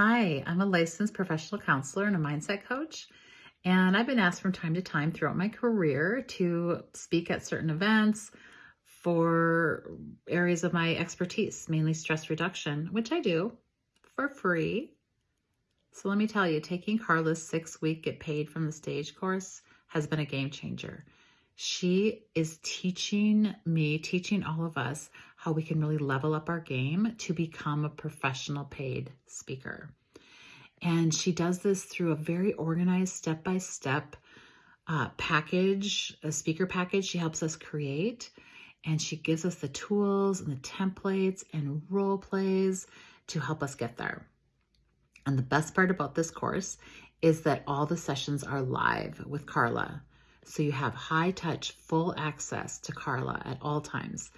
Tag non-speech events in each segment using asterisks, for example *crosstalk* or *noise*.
Hi, I'm a licensed professional counselor and a mindset coach. And I've been asked from time to time throughout my career to speak at certain events for areas of my expertise, mainly stress reduction, which I do for free. So let me tell you, taking Carla's six week Get Paid from the Stage course has been a game changer. She is teaching me, teaching all of us how we can really level up our game to become a professional paid speaker. And she does this through a very organized step by step package, a speaker package she helps us create. And she gives us the tools and the templates and role plays to help us get there. And the best part about this course is that all the sessions are live with Carla. So you have high touch, full access to Carla at all times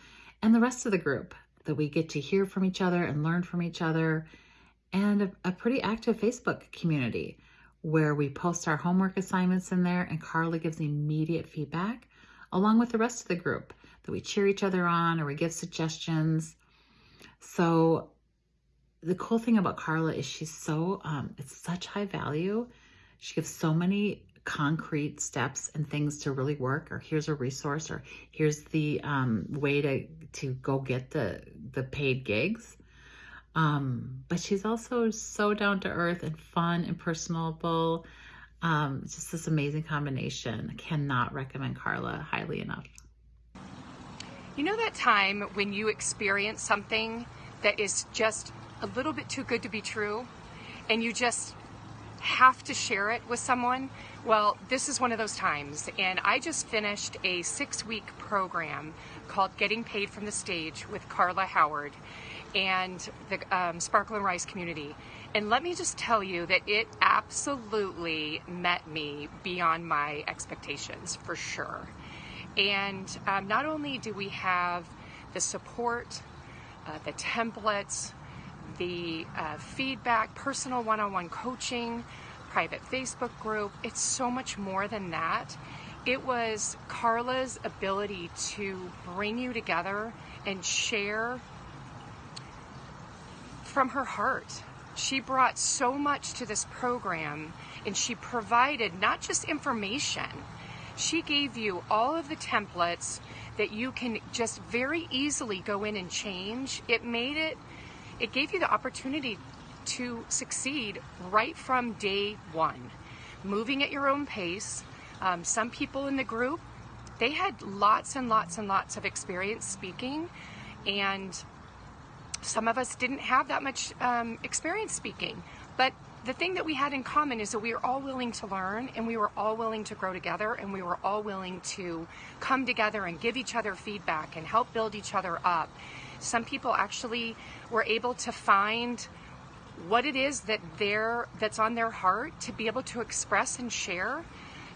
and the rest of the group that we get to hear from each other and learn from each other and a, a pretty active Facebook community where we post our homework assignments in there and Carla gives immediate feedback along with the rest of the group that we cheer each other on or we give suggestions. So the cool thing about Carla is she's so, um, it's such high value. She gives so many concrete steps and things to really work or here's a resource or here's the um, way to to go get the the paid gigs. Um, but she's also so down to earth and fun and personable. Um, just this amazing combination. I cannot recommend Carla highly enough. You know that time when you experience something that is just a little bit too good to be true and you just have to share it with someone, well, this is one of those times. And I just finished a six week program called Getting Paid from the Stage with Carla Howard and the um, Sparkle and Rice community. And let me just tell you that it absolutely met me beyond my expectations for sure. And um, not only do we have the support, uh, the templates, the uh, feedback, personal one on one coaching, private Facebook group. It's so much more than that. It was Carla's ability to bring you together and share from her heart. She brought so much to this program and she provided not just information, she gave you all of the templates that you can just very easily go in and change. It made it it gave you the opportunity to succeed right from day one, moving at your own pace. Um, some people in the group, they had lots and lots and lots of experience speaking, and some of us didn't have that much um, experience speaking. But the thing that we had in common is that we were all willing to learn and we were all willing to grow together and we were all willing to come together and give each other feedback and help build each other up. Some people actually were able to find what it is that they're that's on their heart to be able to express and share.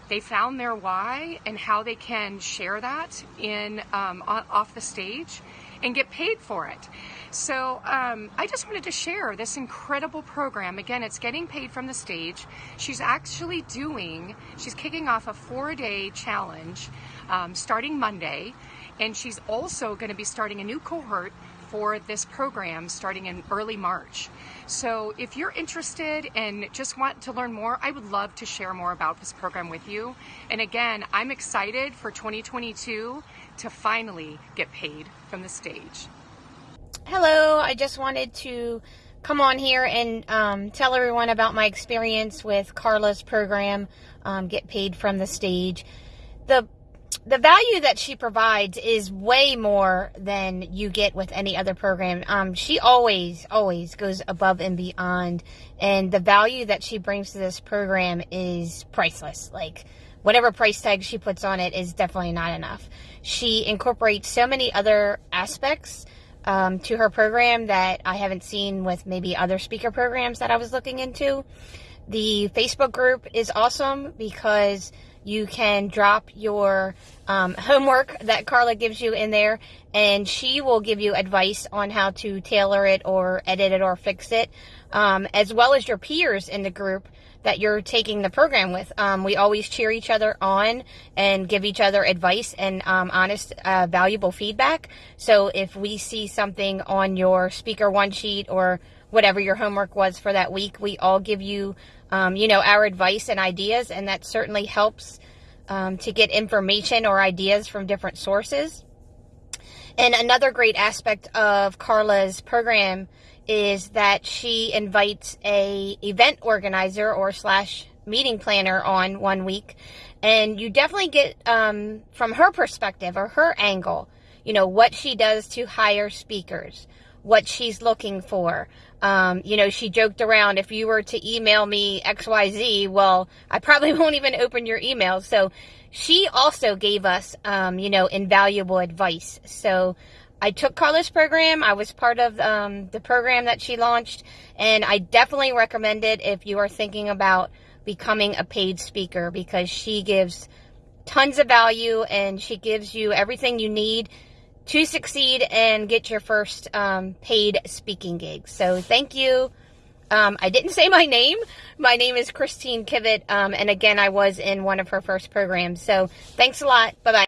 They found their why and how they can share that in um, off the stage and get paid for it. So um, I just wanted to share this incredible program. Again, it's getting paid from the stage. She's actually doing, she's kicking off a four day challenge um, starting Monday. And she's also going to be starting a new cohort for this program starting in early March. So if you're interested and just want to learn more, I would love to share more about this program with you. And again, I'm excited for 2022 to finally get paid from the stage. Hello, I just wanted to come on here and um, tell everyone about my experience with Carla's program, um, Get Paid from the Stage. The the value that she provides is way more than you get with any other program. Um, she always, always goes above and beyond, and the value that she brings to this program is priceless. Like whatever price tag she puts on it is definitely not enough. She incorporates so many other aspects um, to her program that I haven't seen with maybe other speaker programs that I was looking into. The Facebook group is awesome because you can drop your um, homework that Carla gives you in there, and she will give you advice on how to tailor it or edit it or fix it, um, as well as your peers in the group that you're taking the program with. Um, we always cheer each other on and give each other advice and um, honest, uh, valuable feedback. So if we see something on your speaker one sheet or whatever your homework was for that week. We all give you, um, you know, our advice and ideas, and that certainly helps um, to get information or ideas from different sources. And another great aspect of Carla's program is that she invites a event organizer or slash meeting planner on one week and you definitely get um, from her perspective or her angle you know what she does to hire speakers what she's looking for. Um, you know she joked around if you were to email me xyz well i probably *laughs* won't even open your email. So she also gave us um, you know invaluable advice. So I took Carla's program. I was part of um, the program that she launched, and I definitely recommend it if you are thinking about becoming a paid speaker because she gives tons of value and she gives you everything you need to succeed and get your first um, paid speaking gig. So thank you. Um, I didn't say my name. My name is Christine Kivett, um, and again, I was in one of her first programs. So thanks a lot. Bye bye.